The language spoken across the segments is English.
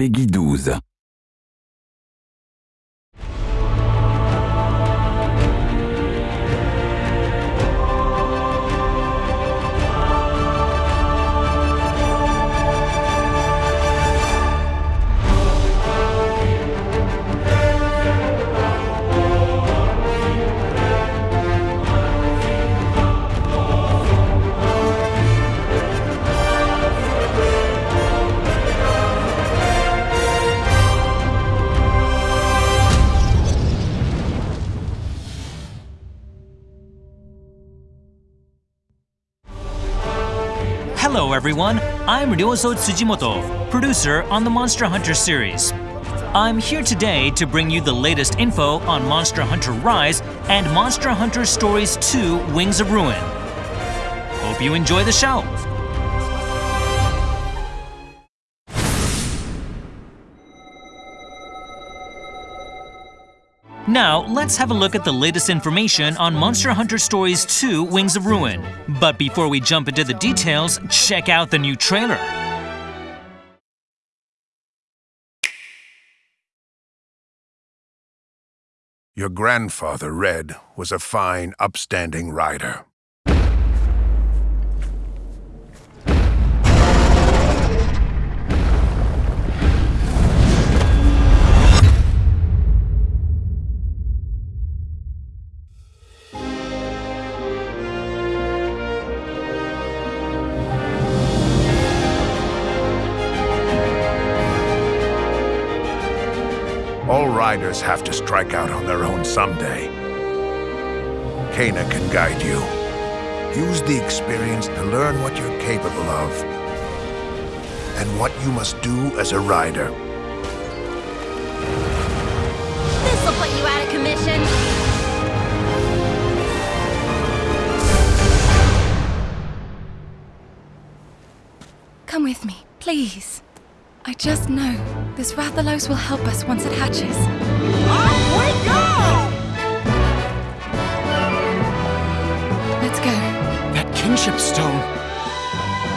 Peggy 12. Hello, everyone. I'm Ryozo Tsujimoto, producer on the Monster Hunter series. I'm here today to bring you the latest info on Monster Hunter Rise and Monster Hunter Stories 2 Wings of Ruin. Hope you enjoy the show. Now, let's have a look at the latest information on Monster Hunter Stories 2 Wings of Ruin. But before we jump into the details, check out the new trailer. Your grandfather, Red, was a fine, upstanding rider. All riders have to strike out on their own someday. Kana can guide you. Use the experience to learn what you're capable of and what you must do as a rider. This'll put you out of commission. Come with me, please. I just know this Rathalos will help us once it hatches. Off we go! Let's go. That kinship stone.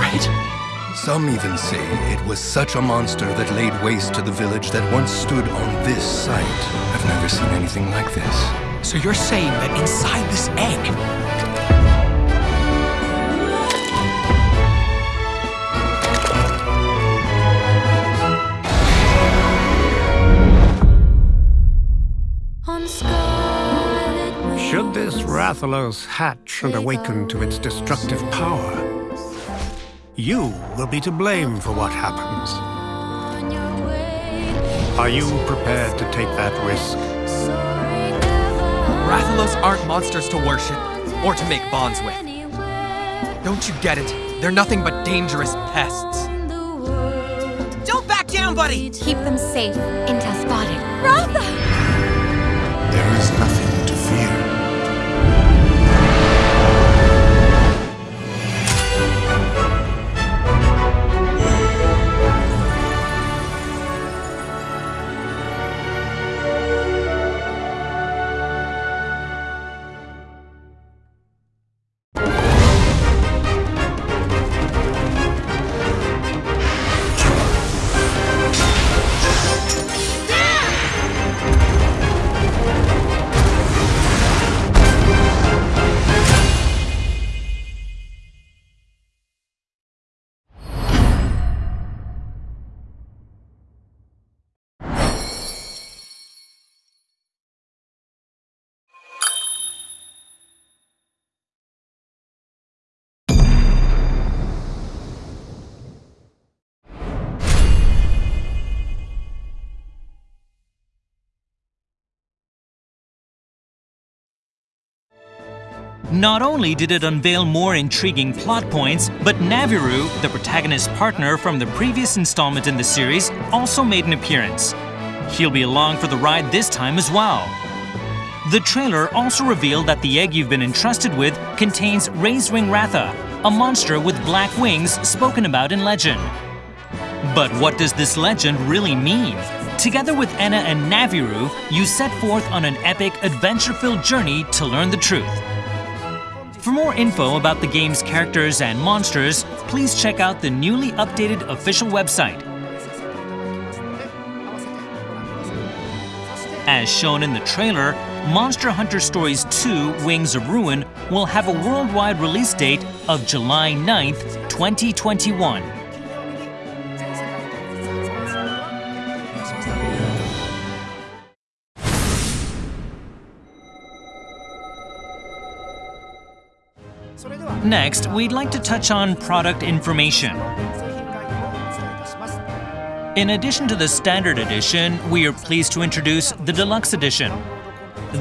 Right? Some even say it was such a monster that laid waste to the village that once stood on this site. I've never seen anything like this. So you're saying that inside this egg, Rathalos hatch and awaken to its destructive power, you will be to blame for what happens. on your way. Are you prepared to take that risk? Rathalos aren't monsters to worship or to make bonds with. Don't you get it? They're nothing but dangerous pests. in the world. Don't back down, buddy! Keep them safe until spotted. Ratha! Not only did it unveil more intriguing plot points, but Navirou, the protagonist's partner from the previous installment in the series, also made an appearance. He'll be along for the ride this time as well. The trailer also revealed that the egg you've been entrusted with contains Razewing Ratha, a monster with black wings spoken about in legend. But what does this legend really mean? Together with Ena and Navirou, you set forth on an epic, adventure-filled journey to learn the truth. For more info about the game's characters and monsters, please check out the newly updated official website. As shown in the trailer, Monster Hunter Stories 2 Wings of Ruin will have a worldwide release date of July 9th, 2021. Next, we'd like to touch on product information. In addition to the standard edition, we are pleased to introduce the deluxe edition.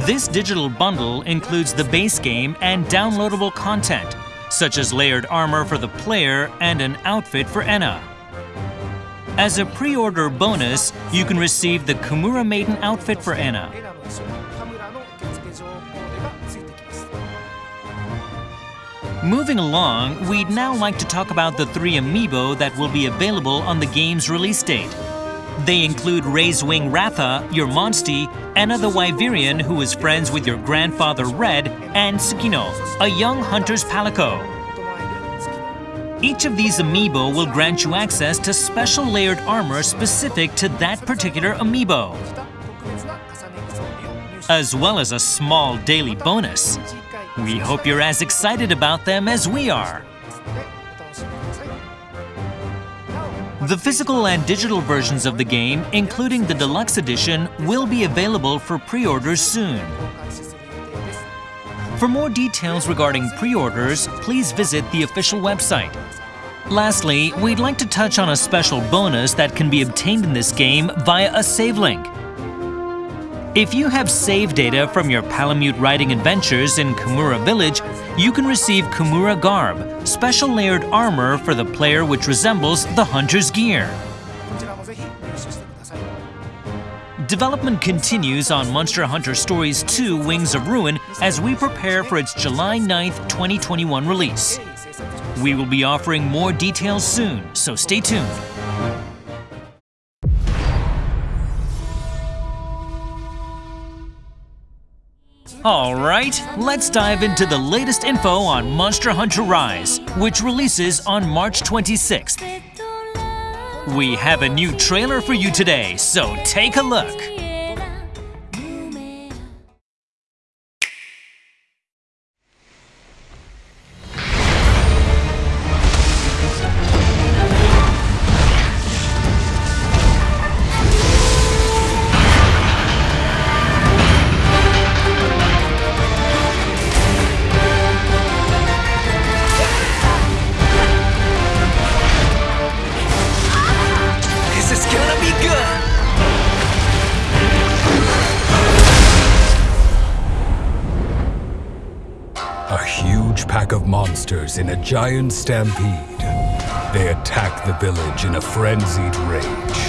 This digital bundle includes the base game and downloadable content, such as layered armor for the player and an outfit for Ena. As a pre-order bonus, you can receive the Kamura Maiden outfit for Ena. Moving along, we'd now like to talk about the three amiibo that will be available on the game's release date. They include Razewing Ratha, your Monstie, the Wyverian, who is friends with your grandfather Red, and Tsukino, a young hunter's palico. Each of these amiibo will grant you access to special layered armor specific to that particular amiibo, as well as a small daily bonus. We hope you're as excited about them as we are. The physical and digital versions of the game, including the deluxe edition, will be available for pre-orders soon. For more details regarding pre-orders, please visit the official website. Lastly, we'd like to touch on a special bonus that can be obtained in this game via a save link. If you have save data from your Palamute riding adventures in Kamura Village, you can receive Kamura Garb, special layered armor for the player which resembles the hunter's gear. Development continues on Monster Hunter Stories 2 Wings of Ruin as we prepare for its July 9th, 2021 release. We will be offering more details soon, so stay tuned. Alright, let's dive into the latest info on Monster Hunter Rise, which releases on March 26th. We have a new trailer for you today, so take a look. Pack of monsters in a giant stampede. They attack the village in a frenzied rage.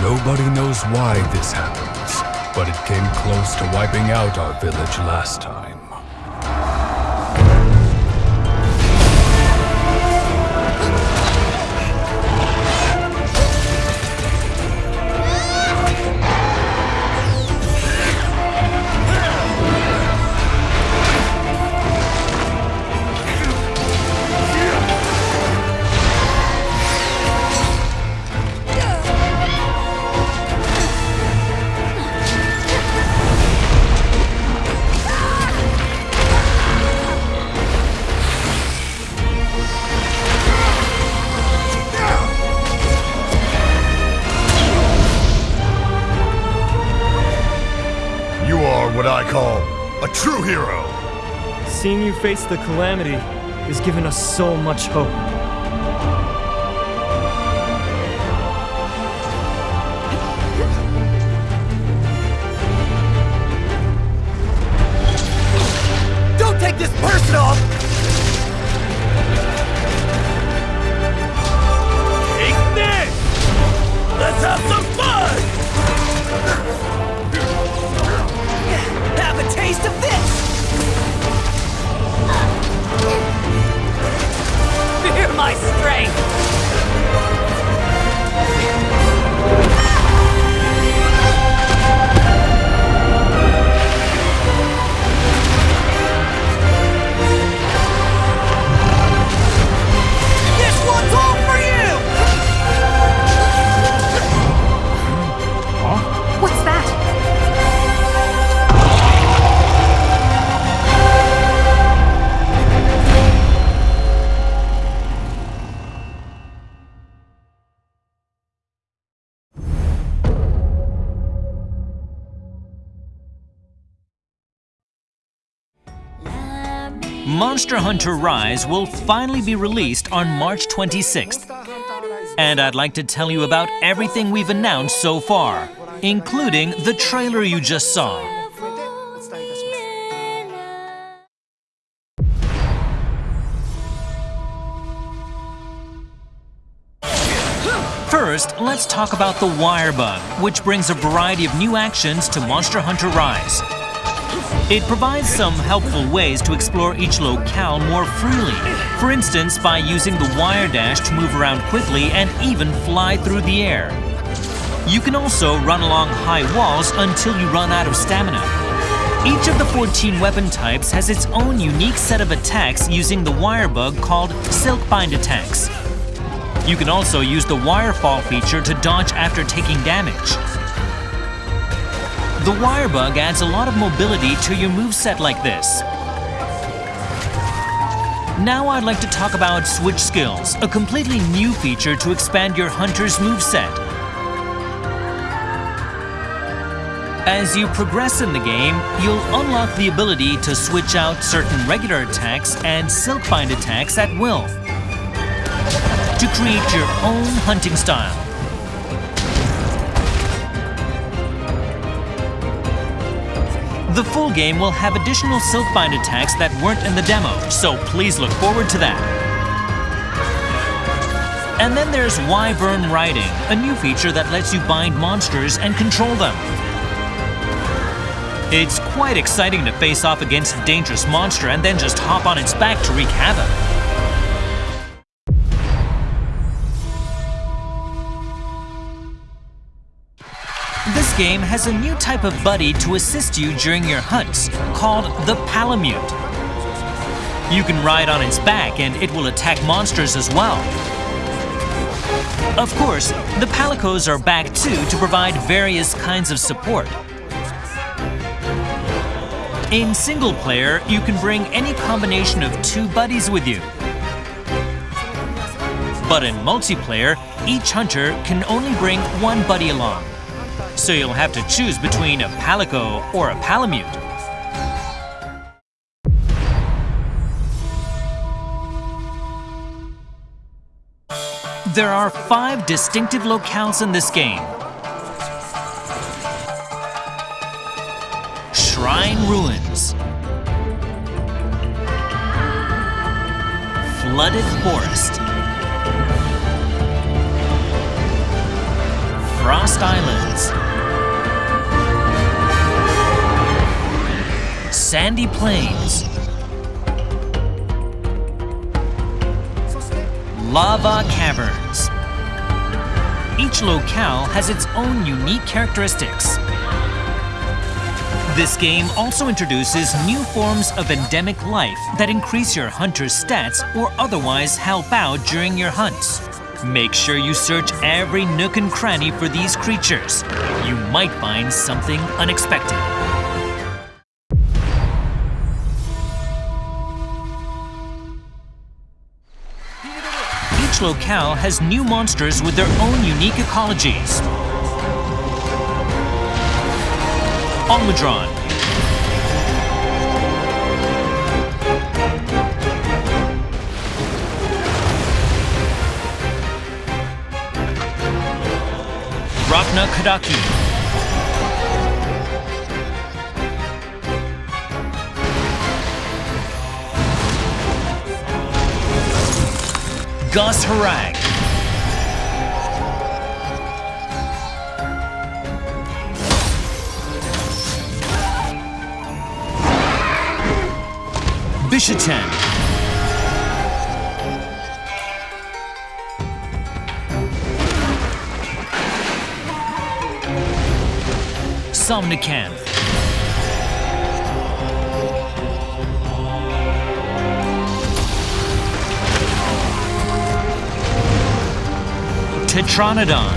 Nobody knows why this happens, but it came close to wiping out our village last time. Hero. Seeing you face the calamity has given us so much hope. Monster Hunter Rise will finally be released on March 26th. And I'd like to tell you about everything we've announced so far, including the trailer you just saw. First, let's talk about the Wire Bug, which brings a variety of new actions to Monster Hunter Rise. It provides some helpful ways to explore each locale more freely. For instance, by using the wire dash to move around quickly and even fly through the air. You can also run along high walls until you run out of stamina. Each of the 14 weapon types has its own unique set of attacks using the wire bug called Silkbind attacks. You can also use the wire fall feature to dodge after taking damage. The wire bug adds a lot of mobility to your moveset like this. Now I'd like to talk about Switch Skills, a completely new feature to expand your hunter's moveset. As you progress in the game, you'll unlock the ability to switch out certain regular attacks and Silkbind attacks at will to create your own hunting style. The full game will have additional Silkbind attacks that weren't in the demo, so please look forward to that. And then there's Wyvern Riding, a new feature that lets you bind monsters and control them. It's quite exciting to face off against a dangerous monster and then just hop on its back to wreak havoc. This game has a new type of buddy to assist you during your hunts, called the Palamute. You can ride on its back and it will attack monsters as well. Of course, the Palicos are back too to provide various kinds of support. In single player, you can bring any combination of two buddies with you. But in multiplayer, each hunter can only bring one buddy along. So you'll have to choose between a Palico or a Palamute. There are five distinctive locales in this game. Shrine Ruins. Flooded Forest. Frost Islands. Sandy Plains. Lava Caverns. Each locale has its own unique characteristics. This game also introduces new forms of endemic life that increase your hunter's stats or otherwise help out during your hunts. Make sure you search every nook and cranny for these creatures. You might find something unexpected. Locale has new monsters with their own unique ecologies. Almudron. Rakna-Kadaki. Goss Harag. Bishaten. Somnacanth. Tetranodon.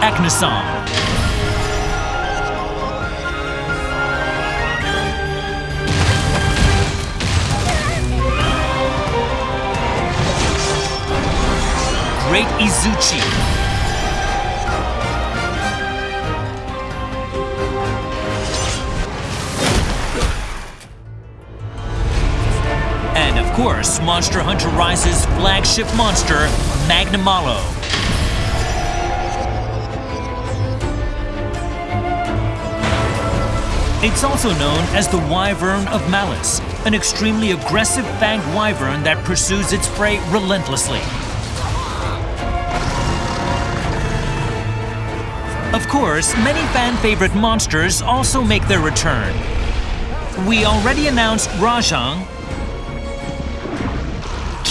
Aknosom. Great Izuchi. Course, Monster Hunter Rise's flagship monster, Magnamalo. It's also known as the Wyvern of Malice, an extremely aggressive fanged wyvern that pursues its prey relentlessly. Of course, many fan favorite monsters also make their return. We already announced Rajang,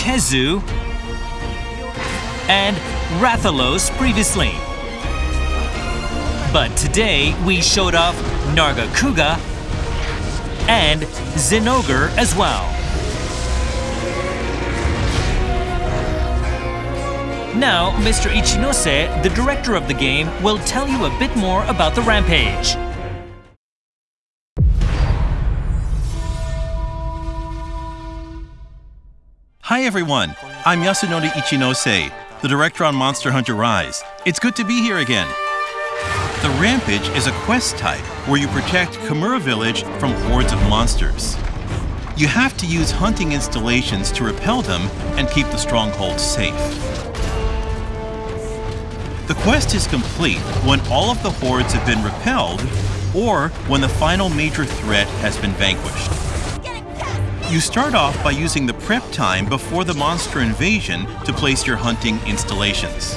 Khezu, and Rathalos previously. But today we showed off Nargacuga and Zinogre as well. Now, Mr. Ichinose, the director of the game, will tell you a bit more about the Rampage. Hi everyone, I'm Yasunori Ichinose, the director on Monster Hunter Rise. It's good to be here again. The Rampage is a quest type where you protect Kamura Village from hordes of monsters. You have to use hunting installations to repel them and keep the stronghold safe. The quest is complete when all of the hordes have been repelled or when the final major threat has been vanquished. You start off by using the prep time before the monster invasion to place your hunting installations.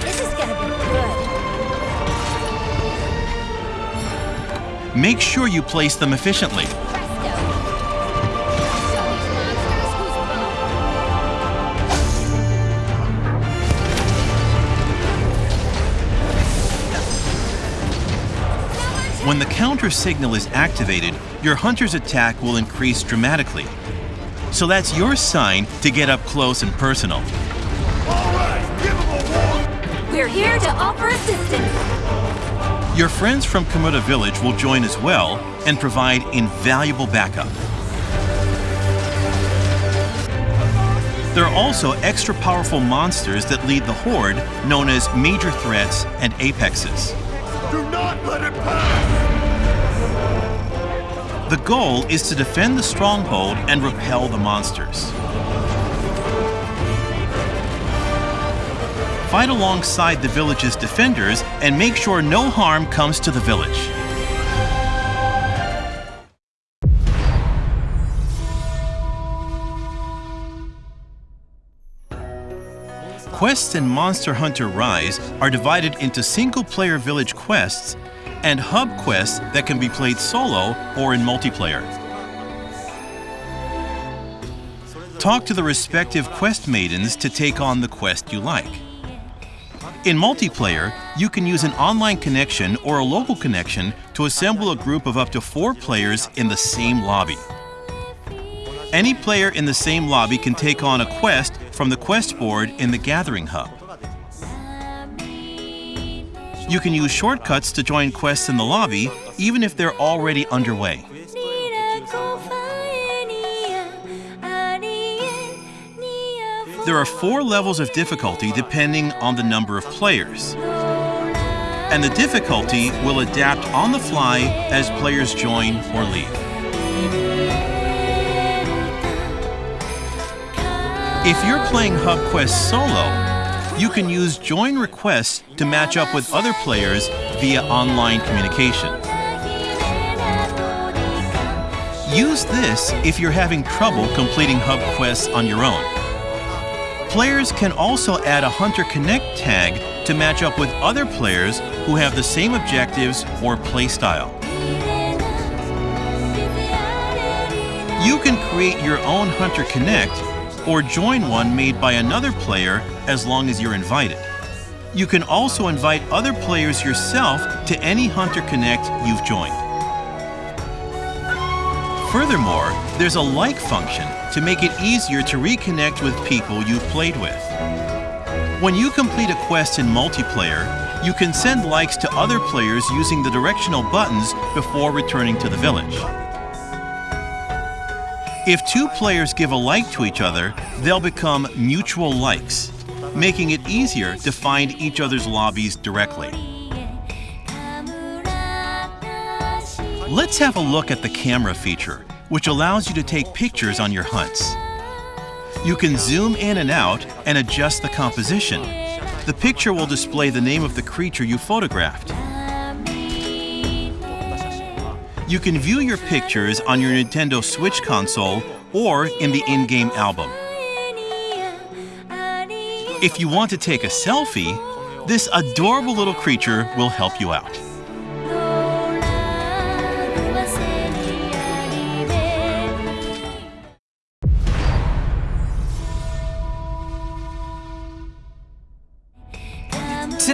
This is gonna be good. Make sure you place them efficiently. When the counter signal is activated, your hunter's attack will increase dramatically. So that's your sign to get up close and personal. We're here to offer assistance. Your friends from Kamura Village will join as well and provide invaluable backup. There are also extra powerful monsters that lead the Horde, known as major threats and apexes. Do not let it pass! The goal is to defend the stronghold and repel the monsters. Fight alongside the village's defenders and make sure no harm comes to the village. Quests in Monster Hunter Rise are divided into single-player village quests and hub quests that can be played solo or in multiplayer. Talk to the respective quest maidens to take on the quest you like. In multiplayer, you can use an online connection or a local connection to assemble a group of up to four players in the same lobby. Any player in the same lobby can take on a quest from the quest board in the Gathering Hub. You can use shortcuts to join quests in the lobby, even if they're already underway. There are four levels of difficulty depending on the number of players. And the difficulty will adapt on the fly as players join or leave. If you're playing Hub Quest solo, you can use join requests to match up with other players via online communication. Use this if you're having trouble completing Hub quests on your own. Players can also add a Hunter Connect tag to match up with other players who have the same objectives or playstyle. You can create your own Hunter Connect or join one made by another player as long as you're invited. You can also invite other players yourself to any Hunter Connect you've joined. Furthermore, there's a like function to make it easier to reconnect with people you've played with. When you complete a quest in multiplayer, you can send likes to other players using the directional buttons before returning to the village. If two players give a like to each other, they'll become mutual likes. making it easier to find each other's lobbies directly. Let's have a look at the camera feature, which allows you to take pictures on your hunts. You can zoom in and out and adjust the composition. The picture will display the name of the creature you photographed. You can view your pictures on your Nintendo Switch console or in the in-game album. If you want to take a selfie, this adorable little creature will help you out.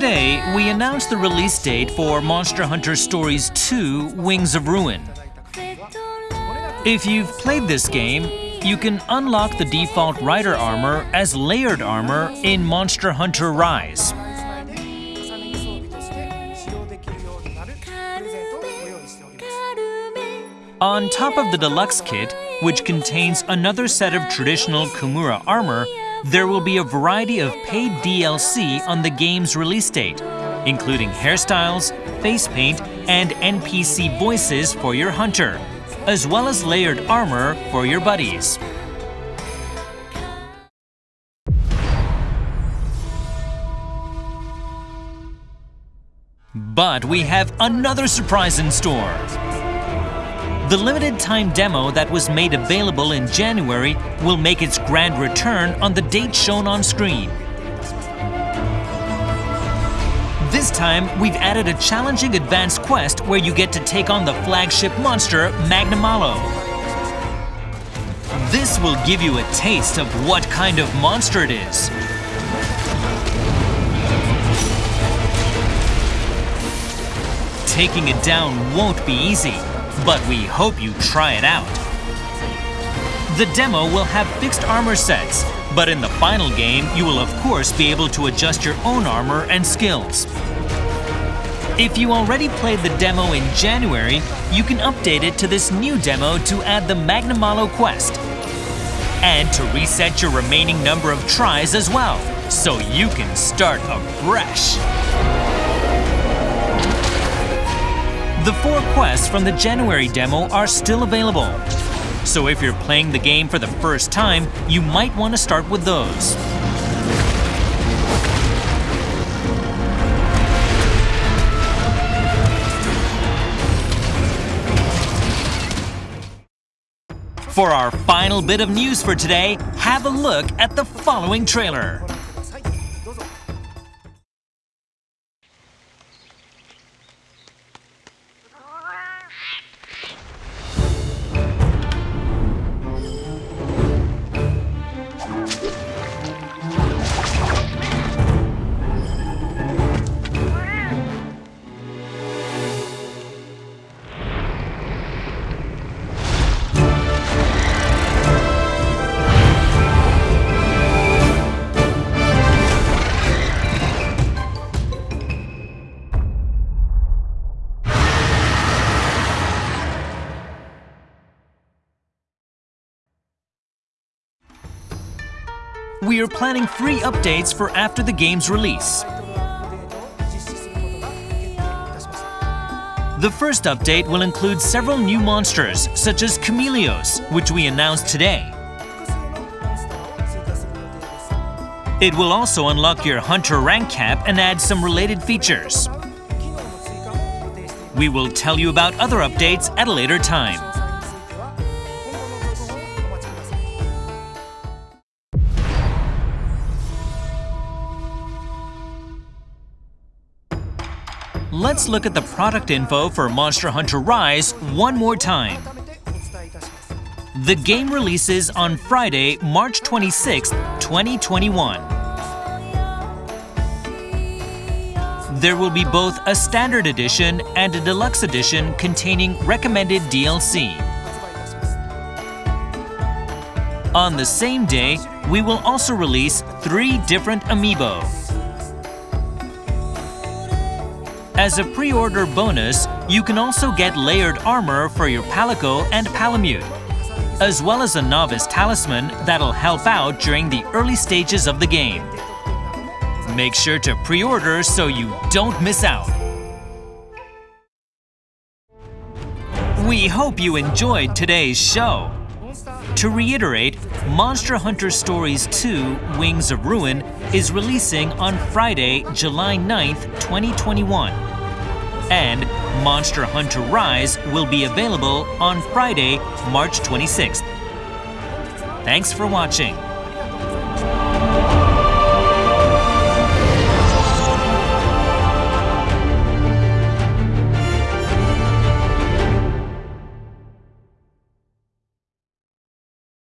Today, we announced the release date for Monster Hunter Stories 2 Wings of Ruin. If you've played this game, you can unlock the default Rider armor as layered armor in Monster Hunter Rise. On top of the deluxe kit, which contains another set of traditional Kamura armor, there will be a variety of paid DLC on the game's release date, including hairstyles, face paint, and NPC voices for your hunter, as well as layered armor for your buddies. But we have another surprise in store. The limited time demo that was made available in January will make its grand return on the date shown on screen. This time, we've added a challenging advanced quest where you get to take on the flagship monster, Magnamalo. This will give you a taste of what kind of monster it is. Taking it down won't be easy, but we hope you try it out. The demo will have fixed armor sets, but in the final game, you will of course be able to adjust your own armor and skills. If you already played the demo in January, you can update it to this new demo to add the Magnamalo quest. And to reset your remaining number of tries as well, so you can start afresh. The four quests from the January demo are still available. So if you're playing the game for the first time, you might want to start with those. For our final bit of news for today, have a look at the following trailer. We are planning free updates for after the game's release. The first update will include several new monsters, such as Chameleos, which we announced today. It will also unlock your Hunter rank cap and add some related features. We will tell you about other updates at a later time. Let's look at the product info for Monster Hunter Rise one more time. The game releases on Friday, March 26, 2021. There will be both a standard edition and a deluxe edition containing recommended DLC. On the same day, we will also release three different amiibo. As a pre-order bonus, you can also get layered armor for your Palico and Palamute, as well as a novice talisman that'll help out during the early stages of the game. Make sure to pre-order so you don't miss out. We hope you enjoyed today's show. To reiterate, Monster Hunter Stories 2 Wings of Ruin is releasing on Friday, July 9th, 2021. And Monster Hunter Rise will be available on Friday, March 26th. Thanks for watching.